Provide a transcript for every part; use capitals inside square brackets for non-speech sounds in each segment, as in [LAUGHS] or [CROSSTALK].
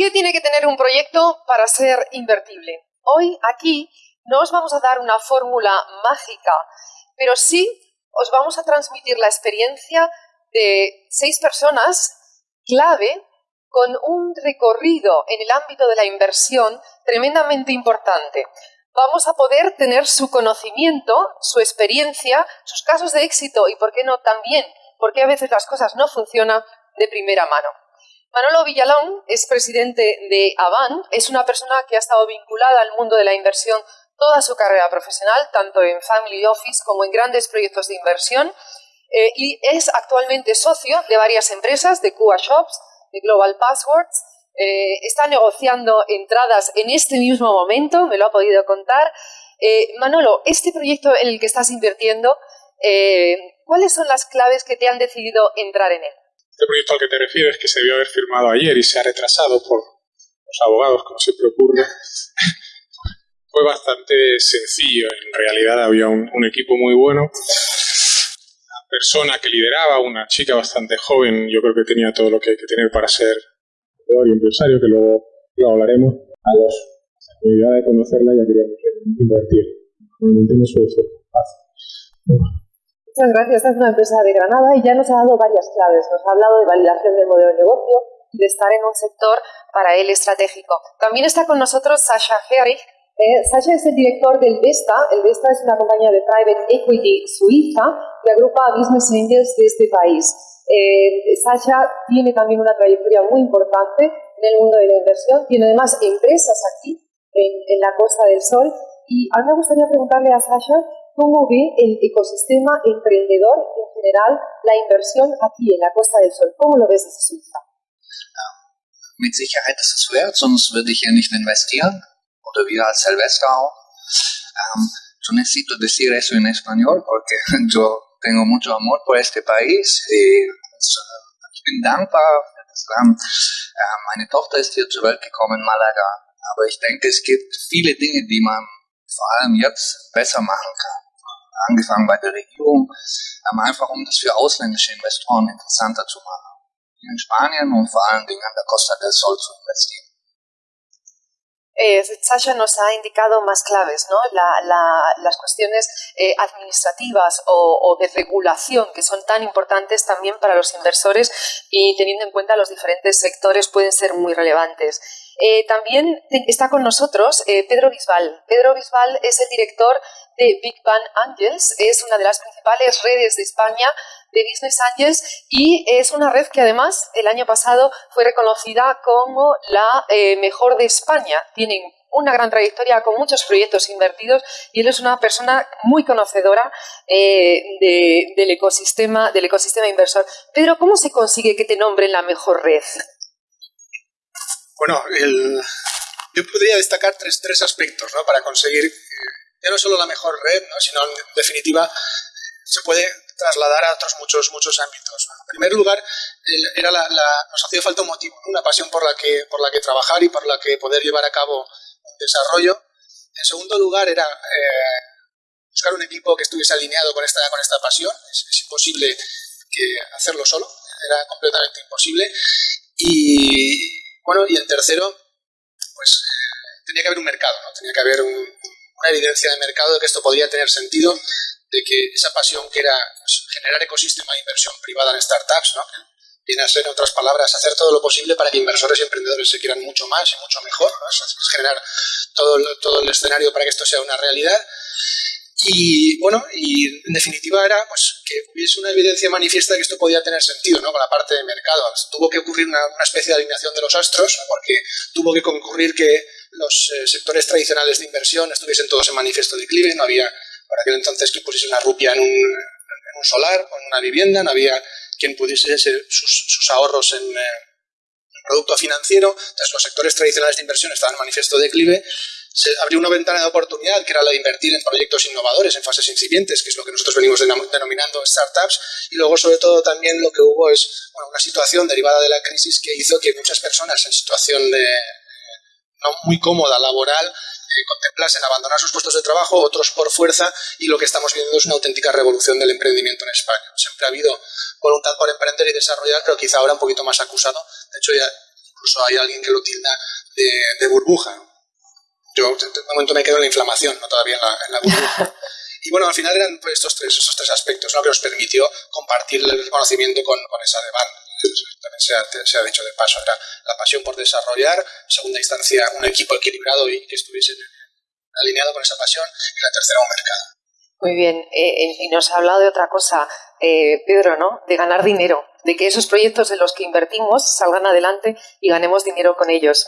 ¿Qué tiene que tener un proyecto para ser invertible? Hoy aquí no os vamos a dar una fórmula mágica, pero sí os vamos a transmitir la experiencia de seis personas clave con un recorrido en el ámbito de la inversión tremendamente importante. Vamos a poder tener su conocimiento, su experiencia, sus casos de éxito y, por qué no, también, porque a veces las cosas no funcionan de primera mano. Manolo Villalón es presidente de Avan, es una persona que ha estado vinculada al mundo de la inversión toda su carrera profesional, tanto en Family Office como en grandes proyectos de inversión, eh, y es actualmente socio de varias empresas, de Cuba Shops, de Global Passwords, eh, está negociando entradas en este mismo momento, me lo ha podido contar. Eh, Manolo, este proyecto en el que estás invirtiendo, ¿cuáles son las claves que te han decidido entrar en él? Este proyecto al que te refieres, que se debió haber firmado ayer y se ha retrasado por los abogados, como siempre ocurre, [LAUGHS] fue bastante sencillo. En realidad había un, equipo muy bueno. La persona que lideraba, una chica bastante joven, yo creo que tenía todo lo que hay que tener para ser y empresario, que luego lo hablaremos. A los la de conocerla ya queríamos invertir. Normalmente no suele ser fácil. Muchas gracias. Esta es una empresa de Granada y ya nos ha dado varias claves. Nos ha hablado de validación del modelo de negocio y de estar en un sector para él estratégico. También está con nosotros Sasha Herrich. Eh, Sasha es el director del Vesta. El Vesta es una compañía de private equity suiza que agrupa a business angels de este país. Eh, Sasha tiene también una trayectoria muy importante en el mundo de la inversión. Tiene además empresas aquí en, en la Costa del Sol. Y a mí me gustaría preguntarle a Sasha ¿Cómo ve el ecosistema emprendedor en general, la inversión aquí en la Costa del Sol? ¿Cómo lo ves desde Suiza? Mit Sicherheit ist es wert, sonst würde ich hier nicht investieren. Oder wir als Silvestre auch. Um, yo necesito decir eso en español porque [LAUGHS] yo tengo mucho amor por este país y ich bin dankbar. Meine Tochter ist hier zur Welt gekommen Malaga, aber ich denke, es gibt viele Dinge, die man vor allem jetzt besser machen kann. angefangen bei der Regierung, einfach um das für ausländische Investoren interessanter zu machen, in Spanien und vor allen Dingen an der Costa del Sol zu investieren. Eh, Sasha nos ha indicado más claves, ¿no? La, la, las cuestiones eh, administrativas o, o, de regulación que son tan importantes también para los inversores y teniendo en cuenta los diferentes sectores pueden ser muy relevantes. Eh, también está con nosotros eh, Pedro Bisbal. Pedro Bisbal es el director de Big Bang Angels, es una de las principales redes de España de Business Angels y es una red que además el año pasado fue reconocida como la eh, mejor de España. Tienen una gran trayectoria con muchos proyectos invertidos y él es una persona muy conocedora del, ecosistema, del ecosistema inversor. Pedro, ¿cómo se consigue que te nombren la mejor red? Bueno, el, yo podría destacar tres, tres aspectos ¿no? para conseguir ya no solo la mejor red, ¿no? sino en definitiva se puede trasladar a otros muchos, muchos ámbitos. En primer lugar, era la, nos hacía falta un motivo, una pasión por la, que, por la que trabajar y por la que poder llevar a cabo un desarrollo. En segundo lugar, era eh, buscar un equipo que estuviese alineado con esta, con esta pasión. Es, es imposible que hacerlo solo, era completamente imposible. Y, bueno, y en tercero, pues eh, tenía que haber un mercado, ¿no? tenía que haber una evidencia de mercado de que esto podría tener sentido, de que esa pasión que era pues, generar ecosistema de inversión privada en startups, ¿no? viene en otras palabras, hacer todo lo posible para que inversores y emprendedores se quieran mucho más y mucho mejor, es generar todo, todo el escenario para que esto sea una realidad y bueno, y en definitiva era pues, que hubiese una evidencia manifiesta de que esto podía tener sentido ¿no? con la parte de mercado. Tuvo que ocurrir una, especie de alineación de los astros, porque tuvo que concurrir que los eh, sectores tradicionales de inversión estuviesen todos en manifiesto de declive, no había por aquel entonces que pusiese una rupia en un, en un solar o en una vivienda, no había quien pudiese sus, sus ahorros en, eh, en producto financiero, entonces los sectores tradicionales de inversión estaban en manifiesto de declive se abrió una ventana de oportunidad que era la de invertir en proyectos innovadores, en fases incipientes, que es lo que nosotros venimos denominando startups, y luego sobre todo también lo que hubo es una situación derivada de la crisis que hizo que muchas personas en situación de no muy cómoda laboral eh, contemplasen abandonar sus puestos de trabajo, otros por fuerza, y lo que estamos viendo es una auténtica revolución del emprendimiento en España. Siempre ha habido voluntad por emprender y desarrollar, pero quizá ahora un poquito más acusado. De hecho, ya incluso hay alguien que lo tilda de, burbuja. Yo de momento me quedo en la inflamación, no todavía en la, burbuja. [LAUGHS] Y bueno, al final eran pues, estos, tres, estos tres aspectos ¿no? que nos permitió compartir el conocimiento con, con esa demanda. También se ha, se ha, dicho de paso, era la pasión por desarrollar, en segunda instancia un equipo equilibrado y que estuviese alineado con esa pasión, y la tercera un mercado. Muy bien, eh, eh, y nos ha hablado de otra cosa, eh, Pedro, ¿no? De ganar dinero, de que esos proyectos en los que invertimos salgan adelante y ganemos dinero con ellos.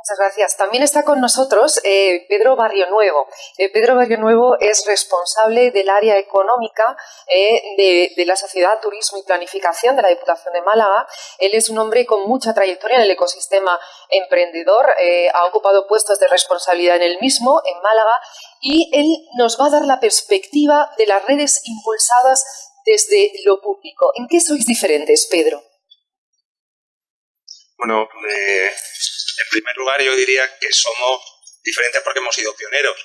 Muchas gracias. También está con nosotros eh, Pedro Barrio Nuevo. Eh, Pedro Barrio Nuevo es responsable del área económica eh, de, la Sociedad Turismo y Planificación de la Diputación de Málaga. Él es un hombre con mucha trayectoria en el ecosistema emprendedor, ha ocupado puestos de responsabilidad en el mismo, en Málaga, y él nos va a dar la perspectiva de las redes impulsadas desde lo público. ¿En qué sois diferentes, Pedro? Bueno, en primer lugar, yo diría que somos diferentes porque hemos sido pioneros.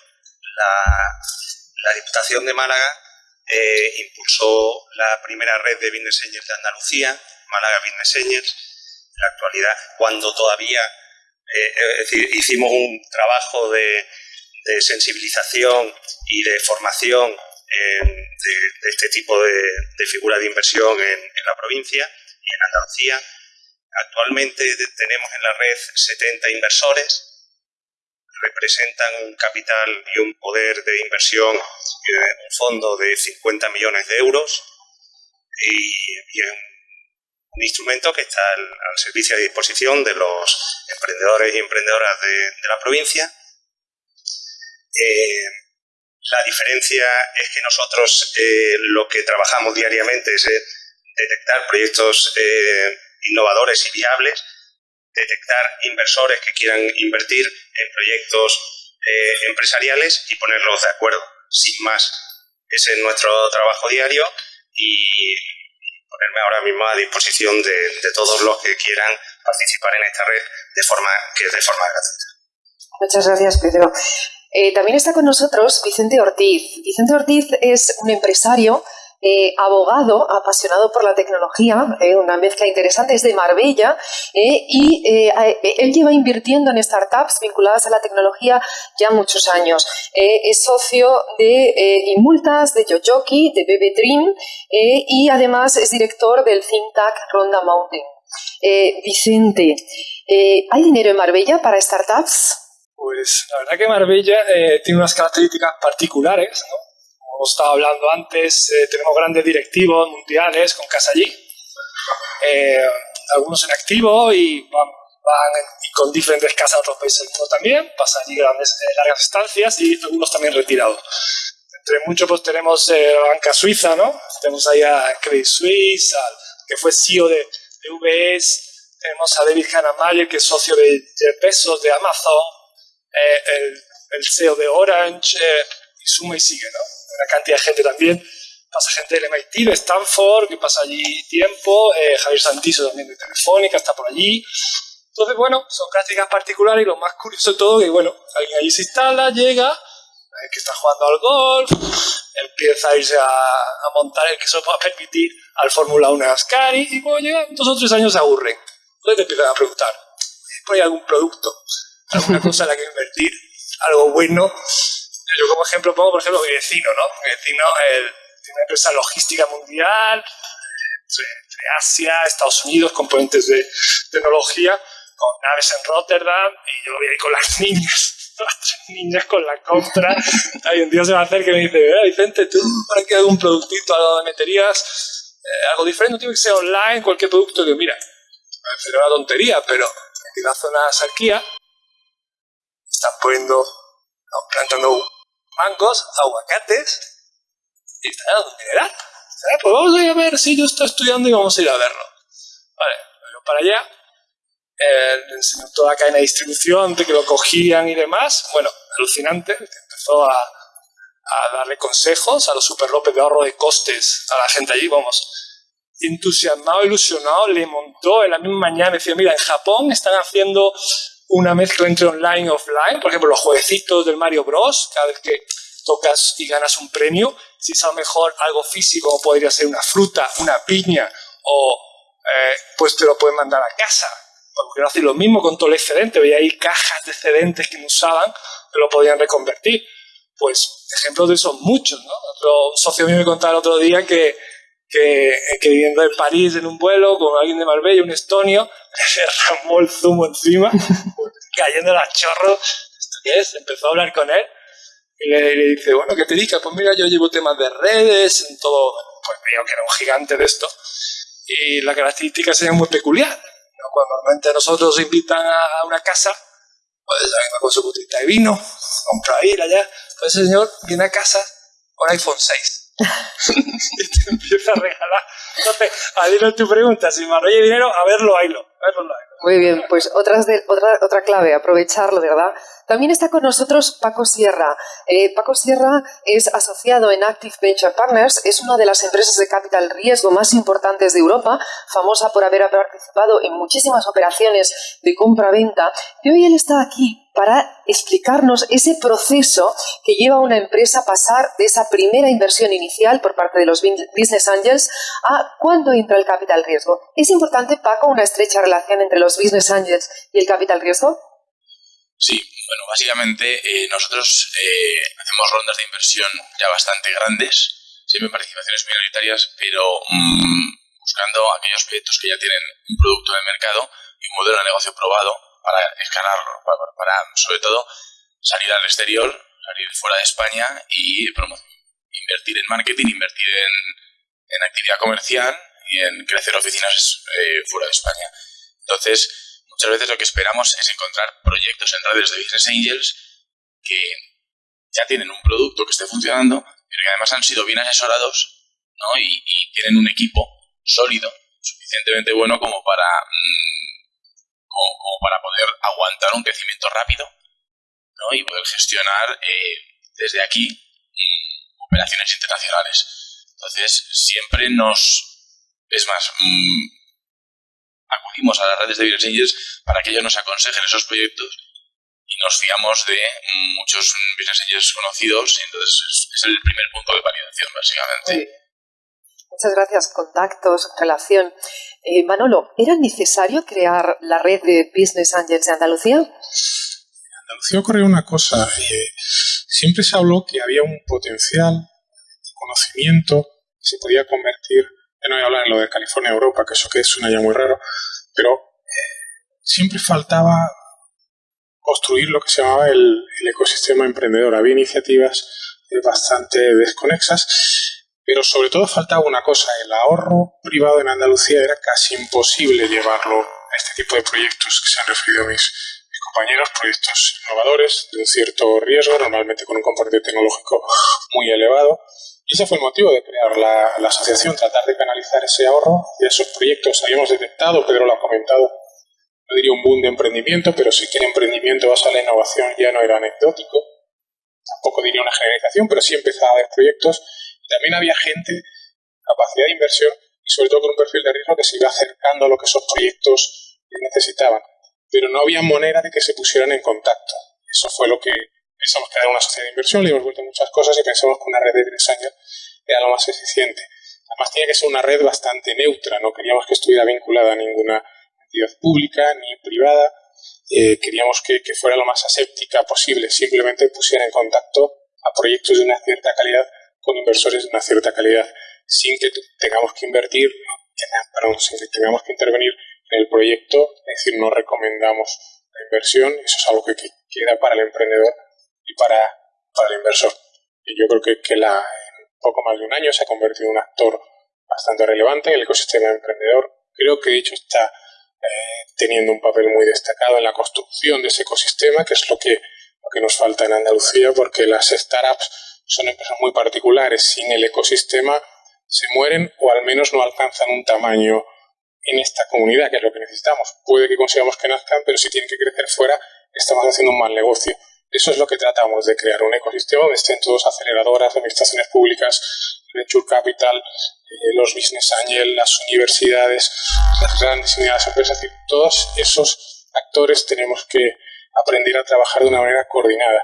La, Diputación de Málaga eh, impulsó la primera red de business de Andalucía, Málaga Business Angels. En la actualidad, cuando todavía eh, hicimos un trabajo de, sensibilización y de formación de, este tipo de, figura de inversión en la provincia y en Andalucía Actualmente tenemos en la red 70 inversores, representan un capital y un poder de inversión, eh, un fondo de 50 millones de euros y, es un instrumento que está al, servicio y disposición de los emprendedores y emprendedoras de, la provincia. Eh, la diferencia es que nosotros eh, lo que trabajamos diariamente es detectar proyectos innovadores y viables, detectar inversores que quieran invertir en proyectos eh, empresariales y ponerlos de acuerdo, sin más. Ese es nuestro trabajo diario y ponerme ahora mismo a disposición de, todos los que quieran participar en esta red de forma que es de forma gratuita. Muchas gracias, Pedro. Eh, también está con nosotros Vicente Ortiz. Vicente Ortiz es un empresario eh, abogado, apasionado por la tecnología, eh, una mezcla interesante, es de Marbella, eh, y él lleva invirtiendo en startups vinculadas a la tecnología ya muchos años. es socio de Imultas, de Yoyoki, de BB y además es director del think tank Ronda Mountain. Vicente, ¿hay dinero en Marbella para startups? Pues la verdad que Marbella tiene unas características particulares, ¿no? Como estaba hablando antes, eh, tenemos grandes directivos mundiales con casa allí, eh, algunos en activo y van, con diferentes casas a otros países del mundo también, pasan allí grandes, eh, largas estancias y algunos también retirados. Entre muchos pues tenemos la banca suiza, ¿no? Tenemos ahí a Credit Suisse, que fue CEO de, de UBS, tenemos a David Hanamayer, que es socio de Jeff Bezos, de Amazon, el, CEO de Orange, y suma y sigue, ¿no? Una cantidad de gente también. Pasa gente del MIT, de Stanford, que pasa allí tiempo, eh, Javier Santiso también de Telefónica, está por allí. Entonces, bueno, son prácticas particulares y lo más curioso de todo que, bueno, alguien allí se instala, llega, que está jugando al golf, empieza a irse a, montar el que se pueda permitir al Fórmula 1 de Ascari y cuando llegan dos o tres años se aburren. Entonces te empiezan a preguntar, ¿hay algún producto, alguna cosa en la que invertir, algo bueno? Yo como ejemplo pongo, por ejemplo, mi vecino, ¿no? Mi vecino tiene una empresa logística mundial, entre, Asia, Estados Unidos, componentes de tecnología, con naves en Rotterdam, y yo lo voy ahí con las [LAUGHS] niñas, las tres niñas con la compra. [LAUGHS] Hay un día se va a hacer que me dice, eh, Vicente, ¿tú para qué algún productito, algo de meterías? Eh, algo diferente, no tiene que ser online, cualquier producto que, mira, me una tontería, pero en la zona de Sarquía están poniendo, plantando mangos, aguacates y está dando mineral. Pues vamos a ir a ver si yo estoy estudiando y vamos a ir a verlo. Vale, pero para allá. Eh, le enseñó toda la cadena de distribución, de que lo cogían y demás. Bueno, alucinante. Empezó a, a darle consejos a los Super López de ahorro de costes a la gente allí, vamos. Entusiasmado, ilusionado, le montó en la misma mañana. Decía, mira, en Japón están haciendo una mezcla entre online y offline, por ejemplo, los jueguecitos del Mario Bros, cada vez que tocas y ganas un premio, si es a lo mejor algo físico, podría ser una fruta, una piña, o eh, pues te lo pueden mandar a casa. porque no hacen lo mismo con todo el excedente, veía ahí cajas de excedentes que no usaban, que lo podían reconvertir. Pues ejemplos de esos muchos, ¿no? Otro, socio mío me contaba el otro día que, que, que viviendo en París en un vuelo con alguien de Marbella, un estonio, [LAUGHS] se ramó el zumo encima, [LAUGHS] cayendo a chorros. ¿Esto qué es? Empezó a hablar con él y le, dice, bueno, ¿qué te dedicas? Pues mira, yo llevo temas de redes, en todo. Pues veo que era un gigante de esto. Y la característica sería muy peculiar. ¿no? Cuando normalmente nosotros invitan a una casa, pues venga con su botita de vino, compra ahí, allá. Pues el señor viene a casa con iPhone 6. [LAUGHS] y te empieza a regalar. Entonces, adivino tu pregunta, si me arrolla dinero, a verlo, ahí lo, a verlo, ahí Muy bien, pues otra, otra, otra clave, aprovecharlo, ¿verdad? También está con nosotros Paco Sierra. Eh, Paco Sierra es asociado en Active Venture Partners, es una de las empresas de capital riesgo más importantes de Europa, famosa por haber participado en muchísimas operaciones de compra-venta. Y hoy él está aquí para explicarnos ese proceso que lleva a una empresa a pasar de esa primera inversión inicial por parte de los business angels a cuándo entra el capital riesgo. ¿Es importante, Paco, una estrecha relación entre los business angels y el capital riesgo? Sí, bueno, básicamente eh, nosotros eh, hacemos rondas de inversión ya bastante grandes, siempre participaciones minoritarias, pero mm, buscando aquellos proyectos que ya tienen un producto en el mercado y un modelo de negocio probado para escalarlo, para, sobre todo salir al exterior, salir fuera de España y invertir en marketing, invertir en, actividad comercial y en crecer oficinas eh, fuera de España. Entonces, muchas veces lo que esperamos es encontrar proyectos en redes de business angels que ya tienen un producto que esté funcionando, pero que además han sido bien asesorados ¿no? y, tienen un equipo sólido, suficientemente bueno como para, mm, como, para poder aguantar un crecimiento rápido ¿no? y poder gestionar eh, desde aquí mm, operaciones internacionales. Entonces, siempre nos... Es más, mm, acudimos a las redes de business angels para que ellos nos aconsejen esos proyectos y nos fiamos de muchos business angels conocidos y entonces es, el primer punto de validación básicamente. Muchas gracias. Contactos, relación. Eh, Manolo, ¿era necesario crear la red de Business Angels de Andalucía? En Andalucía ocurrió una cosa. Eh, siempre se habló que había un potencial de conocimiento que se podía convertir no voy a hablar en lo de California, Europa, que eso que suena ya muy raro, pero eh, siempre faltaba construir lo que se llamaba el, ecosistema emprendedor. Había iniciativas eh, bastante desconexas, pero sobre todo faltaba una cosa, el ahorro privado en Andalucía era casi imposible llevarlo a este tipo de proyectos que se han referido mis, mis compañeros, proyectos innovadores de un cierto riesgo, normalmente con un componente tecnológico muy elevado, y ese fue el motivo de crear la, asociación, tratar de canalizar ese ahorro y esos proyectos. Habíamos detectado, Pedro lo ha comentado, no diría un boom de emprendimiento, pero sí que el emprendimiento basado en la innovación ya no era anecdótico. Tampoco diría una generalización, pero sí empezaba a haber proyectos. También había gente, capacidad de inversión y sobre todo con un perfil de riesgo que se iba acercando a lo que esos proyectos necesitaban. Pero no había manera de que se pusieran en contacto. Eso fue lo que pensamos era una sociedad de inversión, le hemos vuelto muchas cosas y pensamos que una red de tres años era lo más eficiente. Además, tenía que ser una red bastante neutra, no queríamos que estuviera vinculada a ninguna entidad pública ni privada, eh, queríamos que, que, fuera lo más aséptica posible, simplemente pusiera en contacto a proyectos de una cierta calidad con inversores de una cierta calidad, sin que tengamos que invertir, perdón, sin que tengamos que intervenir en el proyecto, es decir, no recomendamos la inversión, eso es algo que queda para el emprendedor y para, para el inversor. Y yo creo que, que la, en poco más de un año se ha convertido en un actor bastante relevante en el ecosistema emprendedor. Creo que de hecho está eh, teniendo un papel muy destacado en la construcción de ese ecosistema, que es lo que, lo que nos falta en Andalucía, porque las startups son empresas muy particulares. Sin el ecosistema se mueren o al menos no alcanzan un tamaño en esta comunidad, que es lo que necesitamos. Puede que consigamos que nazcan, pero si tienen que crecer fuera, estamos haciendo un mal negocio. Eso es lo que tratamos de crear, un ecosistema donde estén todos aceleradoras, administraciones públicas, venture capital, eh, los business angels, las universidades, las grandes y medianas empresas, todos esos actores tenemos que aprender a trabajar de una manera coordinada.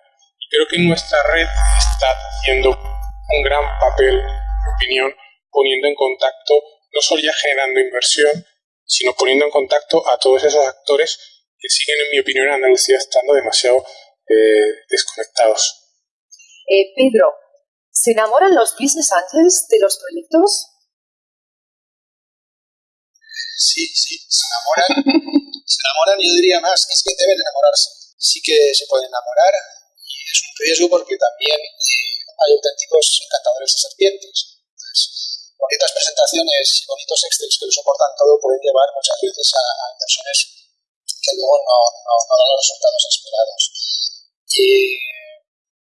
Creo que nuestra red está haciendo un gran papel, en mi opinión, poniendo en contacto, no solo ya generando inversión, sino poniendo en contacto a todos esos actores que siguen, en mi opinión, en Andalucía estando demasiado eh, desconectados. Eh, Pedro, ¿se enamoran los business angels de los proyectos? Sí, sí, se enamoran. se enamoran, yo diría más, es que deben enamorarse. Sí que se pueden enamorar y es un riesgo porque también eh, hay auténticos encantadores de serpientes. Entonces, bonitas presentaciones y bonitos excels que lo soportan todo pueden llevar muchas veces a, inversiones que luego no, no, no, dan los resultados esperados. Y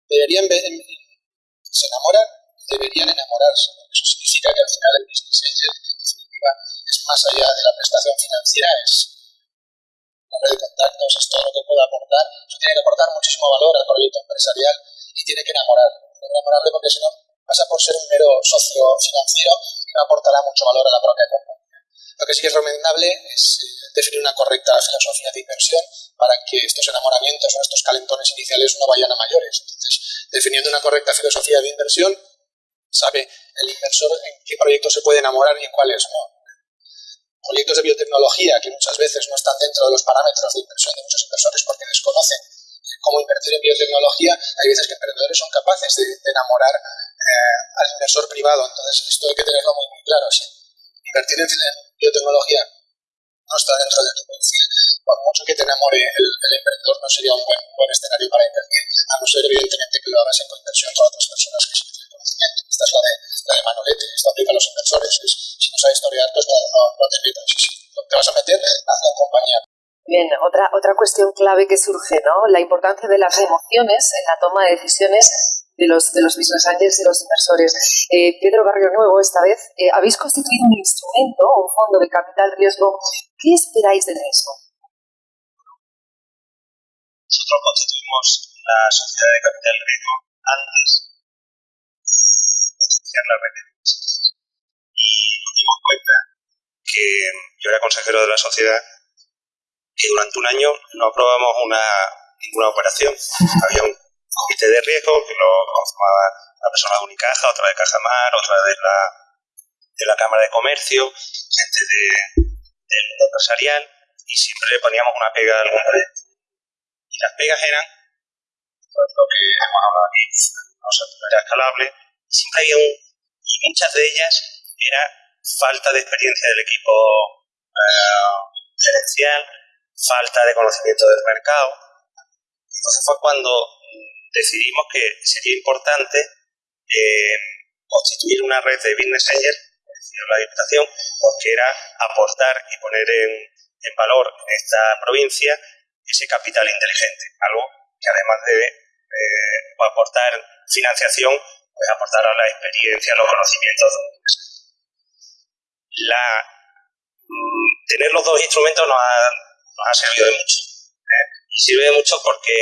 deberían se enamoran, deberían enamorarse, eso significa que al final el business angel, en definitiva, es más allá de la prestación financiera, es una red de contactos, es todo lo que puede aportar. Eso tiene que aportar muchísimo valor al proyecto empresarial y tiene que enamorar. Enamorarle porque si no pasa por ser un mero socio financiero y no aportará mucho valor a la propia compañía. Lo que sí es recomendable es eh, definir una correcta filosofía de inversión para que estos enamoramientos o estos calentones iniciales no vayan a mayores. Entonces, definiendo una correcta filosofía de inversión, sabe el inversor en qué proyectos se puede enamorar y en cuáles no proyectos de biotecnología que muchas veces no están dentro de los parámetros de inversión de muchos inversores porque desconocen cómo invertir en biotecnología, hay veces que emprendedores son capaces de, enamorar eh, al inversor privado. Entonces, esto hay que tenerlo muy, muy claro. Si invertir en, biotecnología no está dentro de tu perfil, por mucho que te enamore el, emprendedor, no sería un buen, buen, escenario para invertir, a no ser evidentemente que lo hagas en coinversión con otras personas que sí tienen conocimiento. Esta es la de, la de Manolete, esto aplica a los inversores. si no sabes historiar, pues no, no, te metas. Si, te vas a meter, haz la compañía Bien, otra, otra cuestión clave que surge, ¿no? La importancia de las emociones en la toma de decisiones de los, de los business angels y los inversores. Eh, Pedro Barrio Nuevo, esta vez, eh, habéis constituido un instrumento, un fondo de capital riesgo. ¿Qué esperáis del mismo? Nosotros constituimos la sociedad de capital riesgo antes de iniciar la red Y nos dimos cuenta que yo era consejero de la sociedad y durante un año no aprobamos una, ninguna operación. Había un comité de riesgo que lo conformaba una persona de Unicaja, otra de Caja Mar, otra de la, de la Cámara de Comercio, gente de, del mundo empresarial, y siempre le poníamos una pega a algún proyecto. Y las pegas eran, pues, lo que hemos hablado aquí, no era escalable, siempre había un, y muchas de ellas era falta de experiencia del equipo eh, gerencial, falta de conocimiento del mercado. Entonces fue cuando decidimos que sería importante eh, constituir una red de business angels, la Diputación, porque era aportar y poner en, valor en esta provincia ese capital inteligente, algo que además de eh, aportar financiación, pues aportar a la experiencia, los conocimientos la, mm, tener los dos instrumentos nos ha nos ha servido de mucho. ¿eh? Y sirve de mucho porque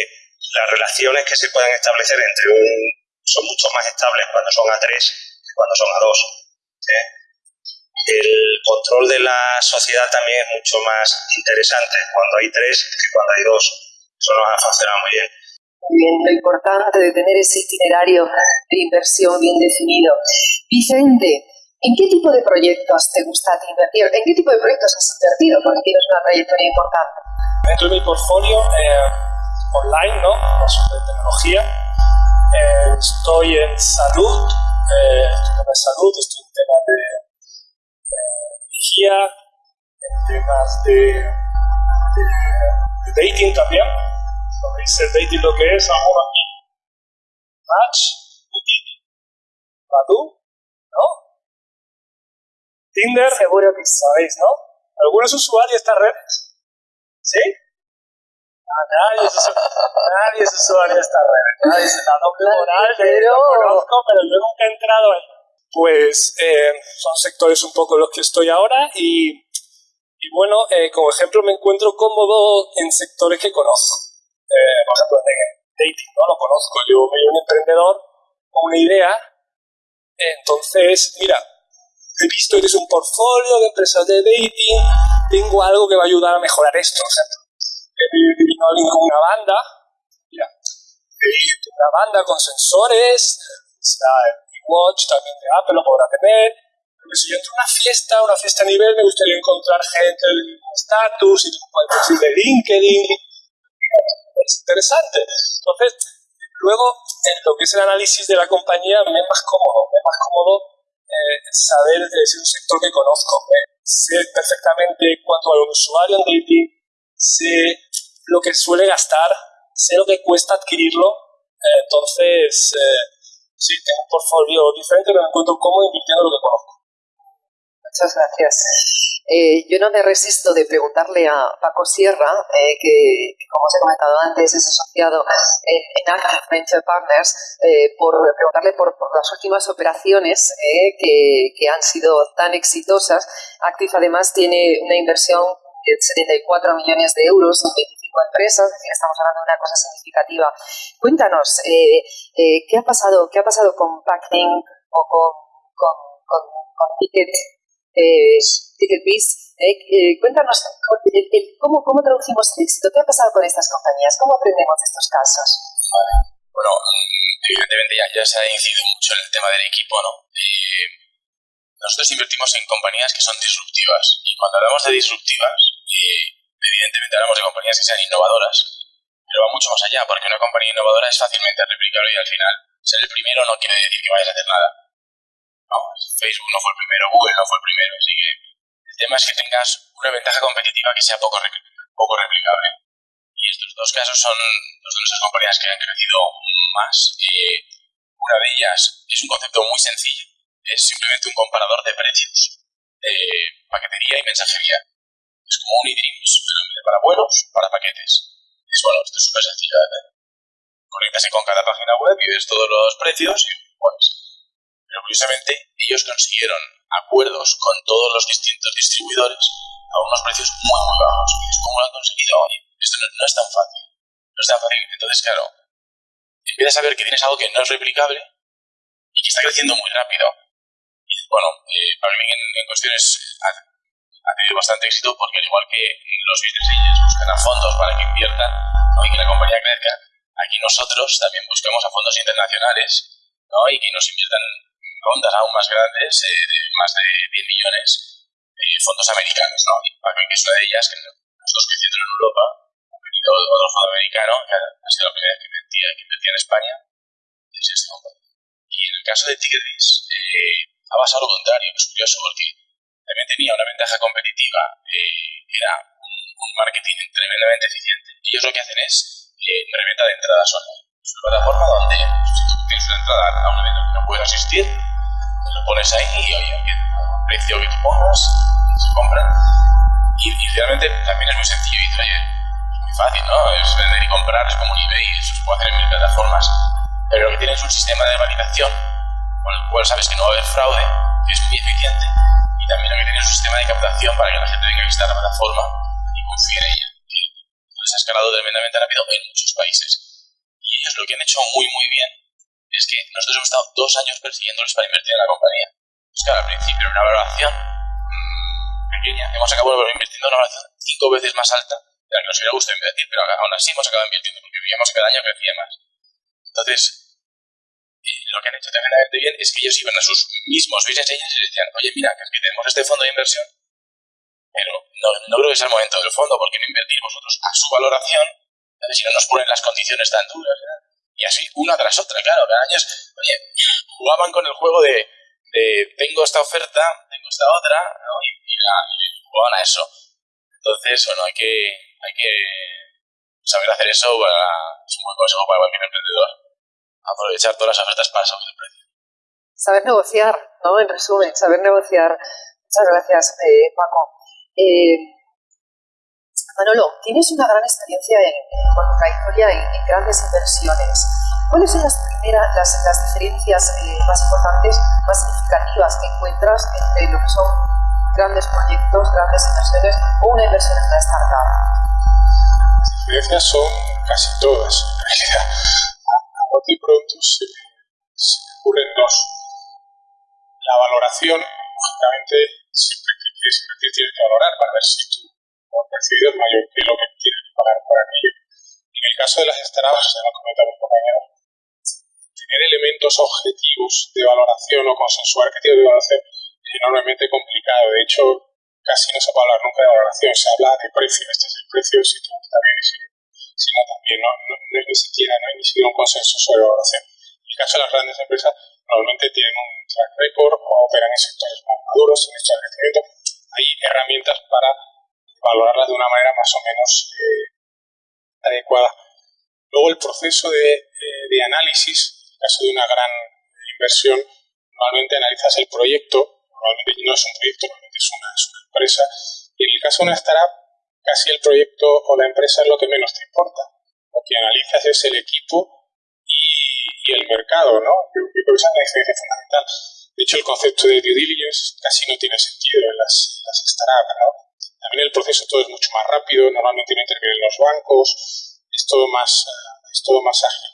las relaciones que se pueden establecer entre un son mucho más estables cuando son a tres que cuando son a dos. ¿eh? El control de la sociedad también es mucho más interesante cuando hay tres que cuando hay dos. Eso nos ha funcionado muy bien. Muy bien, lo importante de tener ese itinerario de inversión bien definido. Vicente, ¿En qué tipo de proyectos te gusta invertir? ¿En qué tipo de proyectos has invertido? Porque tienes una trayectoria importante. Dentro de mi portfolio eh, online, ¿no? de tecnología, eh, estoy en salud, eh, estoy en salud, estoy en temas de, energía, en temas de, de, dating también. ¿Sabéis el dating lo que es? Ahora aquí. Match, Badu, Tinder, seguro que sabéis, ¿no? ¿Algunos usuarios de estas redes? ¿Sí? Nadie, es, nadie es usuario de estas redes. Nadie es la doble moral, pero... conozco, pero yo nunca he entrado ahí. Pues eh, son sectores un poco los que estoy ahora y, y bueno, eh, como ejemplo me encuentro cómodo en sectores que conozco. Eh, por ejemplo, en dating, ¿no? Lo conozco. Yo soy un emprendedor con una idea. Entonces, mira, he visto que es un portfolio de empresas de dating, tengo algo que va a ayudar a mejorar esto. O sea, vino alguien con una banda, mira, una banda con sensores, está el Watch también de Apple lo podrá tener, Porque si yo entro a una fiesta, una fiesta a nivel, me gustaría encontrar gente del mismo estatus, y perfil de LinkedIn. Es interesante. Entonces, luego, en lo que es el análisis de la compañía, me es más cómodo, me es más cómodo eh, saber, es un sector que conozco, sé perfectamente cuánto vale un usuario en dating, sé lo que suele gastar, sé lo que cuesta adquirirlo, eh, entonces eh, sí, tengo un portfolio diferente, pero me encuentro cómodo invirtiendo lo que conozco. Muchas gracias. Eh, yo no me resisto de preguntarle a Paco Sierra, eh, que, como os he comentado antes es asociado en, en Active Venture Partners, eh, por preguntarle por, las últimas operaciones que, que, han sido tan exitosas. Active además tiene una inversión de 74 millones de euros en 25 empresas, es decir, estamos hablando de una cosa significativa. Cuéntanos, ¿qué, ha pasado, ¿qué ha pasado con Packing o con, con, con, con Ticket eh, Ticketbiz. Eh, eh, cuéntanos el, el, ¿cómo, cómo traducimos el éxito. ¿Qué ha pasado con estas compañías? ¿Cómo aprendemos de estos casos? Bueno, evidentemente ya, ya, se ha incidido mucho en el tema del equipo, ¿no? Eh, nosotros invertimos en compañías que son disruptivas. Y cuando hablamos de disruptivas, eh, evidentemente hablamos de compañías que sean innovadoras, pero va mucho más allá, porque una compañía innovadora es fácilmente replicable y al final ser el primero no quiere decir que vayas a hacer nada. Facebook no fue el primero, Google no fue el primero, así que el tema es que tengas una ventaja competitiva que sea poco, poco replicable. Y estos dos casos son dos de nuestras compañías que han crecido más. Una de ellas es un concepto muy sencillo, es simplemente un comparador de precios de paquetería y mensajería. Es como un eDreams, pero para vuelos, para paquetes. Es bueno, esto es súper sencillo de hacer. Conéctase con cada página web y ves todos los precios y pues pero curiosamente ellos consiguieron acuerdos con todos los distintos distribuidores a unos precios muy, muy bajos. ¿cómo lo han conseguido? Oye, esto no, no, es tan fácil. No es tan fácil. Entonces, claro, empiezas a ver que tienes algo que no es replicable y que está creciendo muy rápido. Y bueno, eh, para mí en, en cuestiones ha, tenido bastante éxito porque al igual que los business angels buscan a fondos para que inviertan ¿no? y que la compañía crezca, aquí nosotros también buscamos a fondos internacionales ¿no? y que nos inviertan rondas aún más grandes, eh, de más de 10 millones, eh, fondos americanos, ¿no? Y Pacman, que es una de ellas, que nosotros creciendo en Europa, ha venido otro fondo americano, que ha sido la primera que invertía, que invertía en España, es este fondo. Y en el caso de Tigris, eh, ha pasado lo contrario, es curioso, porque también tenía una ventaja competitiva, eh, era un, un, marketing tremendamente eficiente. Y ellos lo que hacen es eh, reventa de entradas online. Es una plataforma donde si tú tienes una entrada a un evento que no puedes asistir, lo pones ahí y oye, el precio que tú pongas se compra. Y, y, realmente también es muy sencillo. Y oye, es muy fácil, ¿no? Es vender y comprar, es como un eBay, eso se puede hacer en mil plataformas. Pero lo que tiene es un sistema de validación con el cual sabes que no va a haber fraude, que es muy eficiente. También lo que tiene es un sistema de captación para que la gente que estar en la plataforma y confíe en ella. Entonces ha escalado tremendamente rápido en muchos países. Y ellos lo que han hecho muy, muy bien es que nosotros hemos estado dos años persiguiéndolos para invertir en la compañía. Pues claro, al principio era una valoración mmm, pequeña. Hemos acabado invirtiendo en una valoración cinco veces más alta de la que nos hubiera gustado invertir, pero aún así hemos acabado invirtiendo porque veíamos que cada año crecía más. Entonces, lo que han hecho tremendamente bien es que ellos iban a sus mismos business agents y les decían, oye, mira, que, es que tenemos este fondo de inversión, pero no, no creo que sea el momento del fondo, porque no invertir vosotros a su valoración, si no nos ponen las condiciones tan duras. Y así, una tras otra, claro, cada año oye, jugaban con el juego de, de tengo esta oferta, tengo esta otra, ¿no? y, y, y, jugaban a eso. Entonces, bueno, hay que, hay que saber hacer eso, es un buen consejo para cualquier emprendedor, aprovechar todas las ofertas para subir el precio. Saber negociar, ¿no? En resumen, saber negociar. Muchas gracias, eh, Paco. Eh, Manolo, tienes una gran experiencia en, tu trayectoria en, en, grandes inversiones. ¿Cuáles son las primeras, las, las diferencias eh, más importantes, más significativas que encuentras entre lo que son grandes proyectos, grandes inversiones o una inversión en una startup? Las diferencias son casi todas, en realidad. Bote pronto se se ocurren dos. La valoración, lógicamente, siempre que quieres invertir tienes que valorar para ver si tu percibido es mayor que lo que tienes que pagar por aquello. En el caso de las startups, ya lo comentaba un compañero, tener elementos objetivos de valoración o consensuar tipo de valoración enormemente complicado. De hecho, casi no se puede hablar nunca de valoración, se habla de precio, este es el precio, si todo está bien y si, no también, no, no, es ni siquiera, no hay ni siquiera un consenso sobre valoración. En el caso de las grandes empresas, normalmente tienen un track record o operan en sectores más maduros, en estos de crecimiento, hay herramientas para valorarlas de una manera más o menos eh, adecuada. Luego el proceso de, eh, de análisis, en el caso de una gran inversión, normalmente analizas el proyecto, normalmente no es un proyecto, normalmente es una, es una empresa, y en el caso de una startup, casi el proyecto o la empresa es lo que menos te importa. Lo que analizas es el equipo y, y el mercado, ¿no? Yo creo que esa es la diferencia fundamental. De hecho, el concepto de due diligence casi no tiene sentido en las, las startups, ¿no? También el proceso todo es mucho más rápido, normalmente no intervienen los bancos, es todo más, es todo más ágil.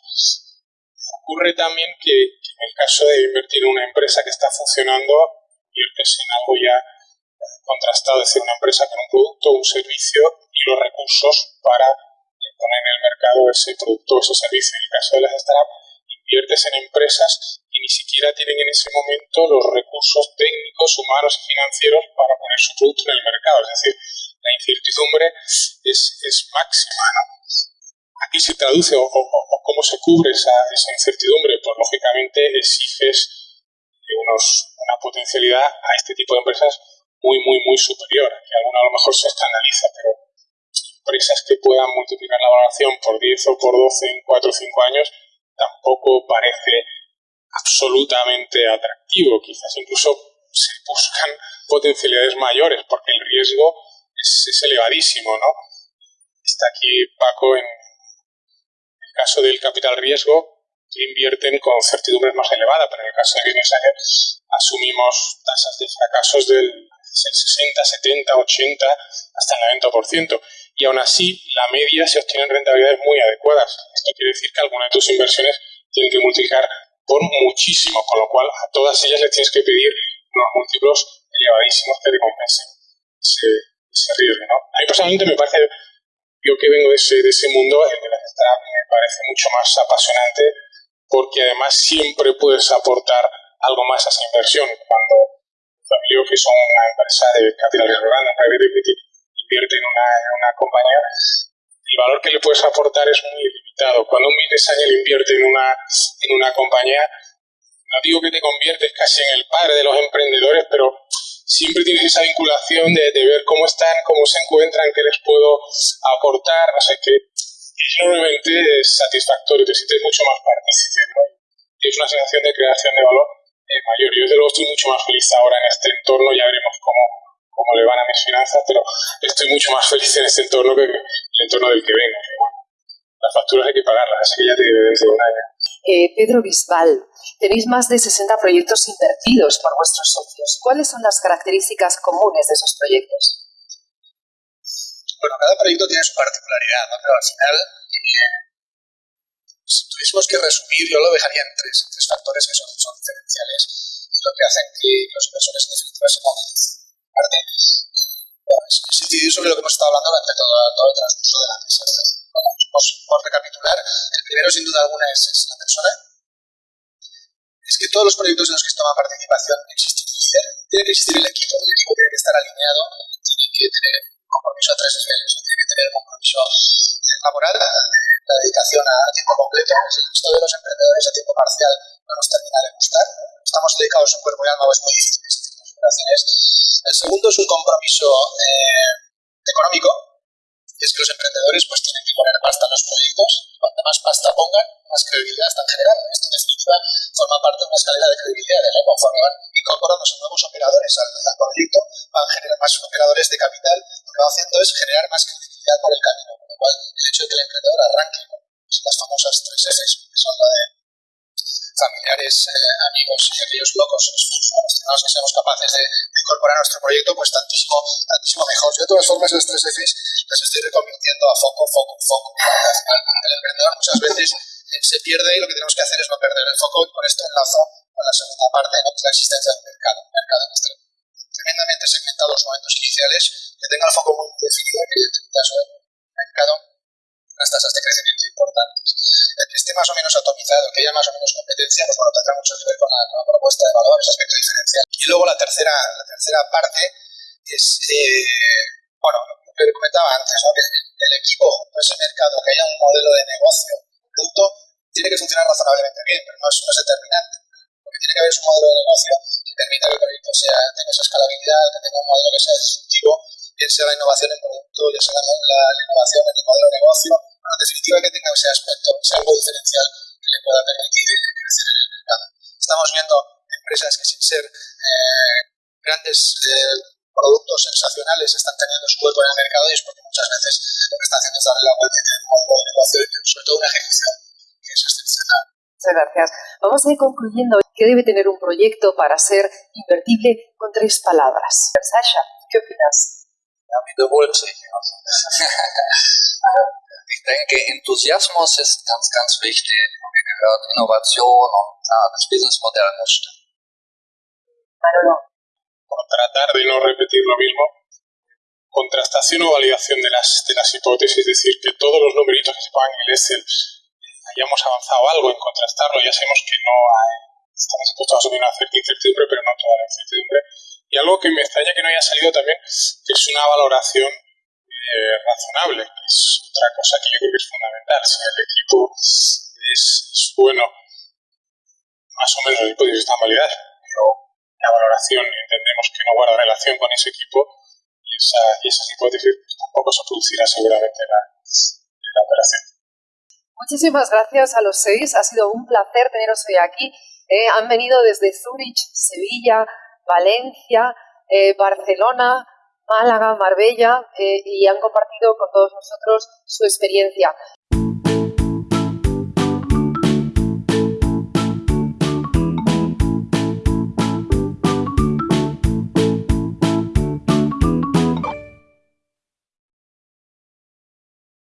Ocurre también que, que, en el caso de invertir en una empresa que está funcionando, inviertes en algo ya contrastado, es decir, una empresa con un producto, un servicio y los recursos para en el mercado ese producto o ese servicio. En el caso de las startups, inviertes en empresas que ni siquiera tienen en ese momento los recursos técnicos, humanos y financieros para poner su producto en el mercado. Es decir, la incertidumbre es, es máxima. ¿no? Aquí se traduce o, o, o, cómo se cubre esa, esa incertidumbre, pues lógicamente exiges unos, una potencialidad a este tipo de empresas muy, muy, muy superior. Que alguna a lo mejor se escandaliza, pero empresas que puedan multiplicar la valoración por 10 o por 12 en 4 o 5 años tampoco parece absolutamente atractivo. Quizás incluso se buscan potencialidades mayores porque el riesgo es, elevadísimo, ¿no? Está aquí Paco en el caso del capital riesgo que invierten con certidumbres más elevadas, pero en el caso de Business Angel asumimos tasas de fracasos del 60, 70, 80, hasta el 90%. Y aún así, la media se obtienen rentabilidades muy adecuadas. Esto quiere decir que algunas de tus inversiones tienen que multiplicar por muchísimo, con lo cual a todas ellas les tienes que pedir unos múltiplos elevadísimos que recompensen ese, ese riesgo. ¿no? A mí personalmente me parece, yo que vengo de ese, de ese mundo, el de las startups me parece mucho más apasionante porque además siempre puedes aportar algo más a esa inversión. Cuando familia que son una empresa de capital grande, private equity, invierte en una, en una compañía, el valor que le puedes aportar es muy limitado. Cuando un Business invierte en una, en una compañía, no digo que te conviertes casi en el padre de los emprendedores, pero siempre tienes esa vinculación de, de ver cómo están, cómo se encuentran, qué les puedo aportar, no sé qué. Es enormemente satisfactorio, te sientes mucho más partícipe, ¿no? Es una sensación de creación de valor eh, mayor. Yo desde luego estoy mucho más feliz ahora en este entorno, ya veremos cómo, cómo le van a mis finanzas, pero estoy mucho más feliz en este entorno que el entorno del que vengo. Las facturas hay que pagarlas, así que ya te diré dentro de un año. Eh, Pedro Bisbal, tenéis más de 60 proyectos invertidos por vuestros socios. ¿Cuáles son las características comunes de esos proyectos? Bueno, cada proyecto tiene su particularidad, ¿no? pero al final, eh, si tuviésemos que resumir, yo lo dejaría en tres, tres factores que son, son diferenciales y lo que hacen que los inversores en definitiva se movilicen. Parte, es, es incidir sobre lo que hemos estado hablando durante todo, todo el transcurso de la mesa. Bueno, por, por recapitular, el primero sin duda alguna es, es la persona. Es que todos los proyectos en los que se toma participación existe un líder, tiene que existir el equipo, el equipo tiene que estar alineado, tiene que tener compromiso a tres niveles, tiene que tener compromiso laboral, la dedicación a tiempo completo, esto de los emprendedores a tiempo parcial no nos termina de gustar, estamos dedicados en cuerpo y alma, es muy difícil operaciones. El segundo es un compromiso eh, económico, y es que los emprendedores pues tienen que poner pasta en los proyectos, cuanto más pasta pongan, más credibilidad están generando. Esto en definitiva forma parte de una escalera de credibilidad, de conforme van incorporándose nuevos operadores al, al proyecto, van a generar más operadores de capital, lo que va haciendo es generar más credibilidad por el camino, con lo cual el hecho de que el emprendedor arranque con las famosas tres Fs, que son la de familiares, eh, amigos y aquellos locos los que seamos capaces de, de, incorporar a nuestro proyecto, pues tantísimo, tantísimo mejor. Yo de todas formas las tres Fs las estoy recomiendo a foco, foco, foco. El emprendedor muchas veces eh, se pierde y lo que tenemos que hacer es no perder el foco y con esto enlazo con la segunda parte, ¿no? la existencia del mercado. Un mercado esté tremendamente segmentado en los momentos iniciales, que tenga el foco muy definido, que en el caso del mercado unas tasas de crecimiento importantes. El que esté más o menos atomizado, que haya más o menos competencia, pues bueno, tendrá mucho que ver con la, propuesta de valor, ese aspecto diferencial. Y luego la tercera, la tercera parte es, eh, bueno, lo que comentaba antes, ¿no? que el equipo, ese mercado, que haya un modelo de negocio, producto, tiene que funcionar razonablemente bien, pero no es, no es determinante. Lo que tiene que haber es un modelo de negocio que permita que el proyecto sea, tenga esa escalabilidad, que tenga un modelo que sea disruptivo, bien sea la innovación en producto, ya sea la, la innovación en el modelo de negocio, bueno, en definitiva que tenga ese aspecto, sea algo diferencial que le pueda permitir crecer en el mercado. Estamos viendo empresas que sin ser eh, grandes eh, productos sensacionales están teniendo su hueco en el mercado y es porque muchas veces lo que están haciendo es darle la vuelta y tener un modelo de negocio y sobre todo una ejecución que es excepcional. Muchas gracias. Vamos a ir concluyendo. ¿Qué debe tener un proyecto para ser invertible con tres palabras? Sasha, ¿qué opinas? Ja, wiederholt sich. ich denke, Enthusiasmus ist ganz, ganz wichtig. Wie gehört Innovation und ja, das Businessmodell muss stimmen. Por tratar de no repetir lo mismo, contrastación o validación de las, de las hipótesis, es decir, que todos los numeritos que se pongan en el Excel hayamos avanzado algo en contrastarlo, ya sabemos que no hay, estamos dispuestos a asumir una cierta incertidumbre, pero no toda la incertidumbre. Y algo que me extraña que no haya salido también, que es una valoración eh, razonable, que es otra cosa que yo creo que es fundamental. Si el equipo es, bueno, más o menos el equipo de vista validar, pero la valoración entendemos que no guarda relación con ese equipo y, esa, y esas hipótesis pues, tampoco se producirá seguramente la, la operación. Muchísimas gracias a los seis, ha sido un placer teneros hoy aquí. Eh, han venido desde Zurich, Sevilla, Valencia, eh, Barcelona, Málaga, Marbella eh, y han compartido con todos nosotros su experiencia.